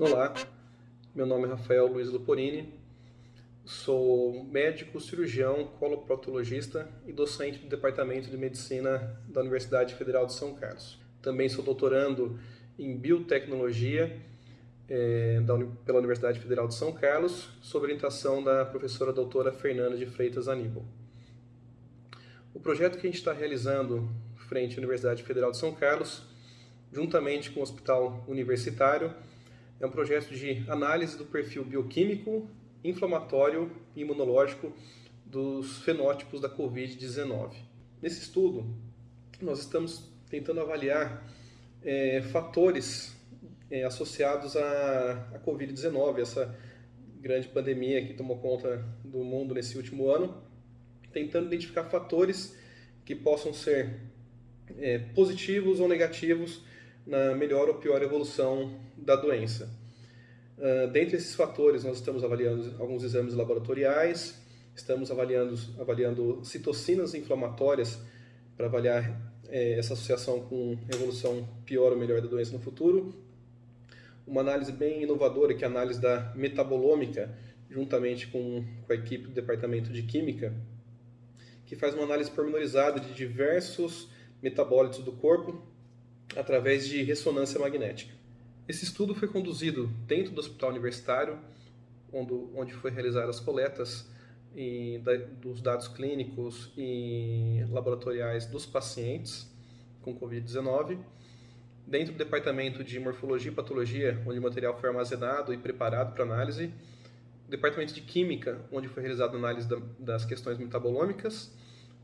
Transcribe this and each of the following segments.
Olá, meu nome é Rafael Luiz Luporini, sou médico, cirurgião, coloproctologista e docente do Departamento de Medicina da Universidade Federal de São Carlos. Também sou doutorando em Biotecnologia é, da, pela Universidade Federal de São Carlos, sob orientação da professora doutora Fernanda de Freitas Aníbal. O projeto que a gente está realizando frente à Universidade Federal de São Carlos, juntamente com o Hospital Universitário, é um projeto de análise do perfil bioquímico, inflamatório e imunológico dos fenótipos da Covid-19. Nesse estudo, nós estamos tentando avaliar é, fatores é, associados à, à Covid-19, essa grande pandemia que tomou conta do mundo nesse último ano, tentando identificar fatores que possam ser é, positivos ou negativos na melhor ou pior evolução da doença. Uh, dentre esses fatores, nós estamos avaliando alguns exames laboratoriais, estamos avaliando, avaliando citocinas inflamatórias para avaliar é, essa associação com evolução pior ou melhor da doença no futuro. Uma análise bem inovadora, que é a análise da metabolômica, juntamente com, com a equipe do Departamento de Química, que faz uma análise pormenorizada de diversos metabólitos do corpo através de ressonância magnética. Esse estudo foi conduzido dentro do hospital universitário, onde, onde foi realizadas as coletas e, da, dos dados clínicos e laboratoriais dos pacientes com Covid-19, dentro do departamento de morfologia e patologia, onde o material foi armazenado e preparado para análise, departamento de química, onde foi realizada a análise da, das questões metabolômicas,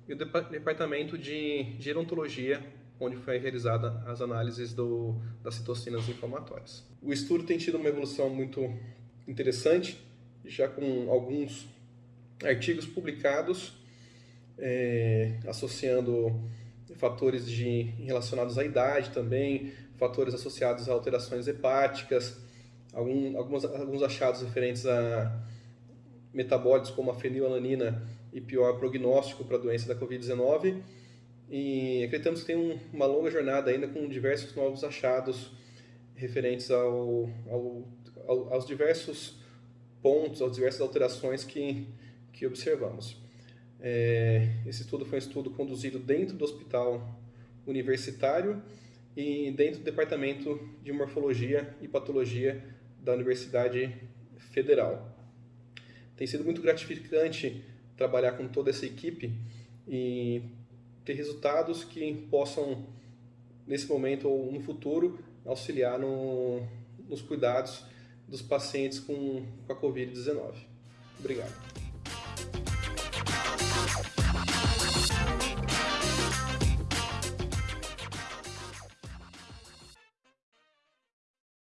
e o departamento de gerontologia, onde foi realizada as análises do, das citocinas inflamatórias. O estudo tem tido uma evolução muito interessante, já com alguns artigos publicados é, associando fatores de, relacionados à idade também, fatores associados a alterações hepáticas, algum, alguns, alguns achados referentes a metabólitos como a fenilalanina e pior prognóstico para a doença da Covid-19. E acreditamos que tem um, uma longa jornada ainda com diversos novos achados referentes ao, ao, ao, aos diversos pontos, às diversas alterações que, que observamos. É, esse estudo foi um estudo conduzido dentro do hospital universitário e dentro do departamento de morfologia e patologia da Universidade Federal. Tem sido muito gratificante trabalhar com toda essa equipe e ter resultados que possam, nesse momento ou no futuro, auxiliar no, nos cuidados dos pacientes com, com a Covid-19. Obrigado.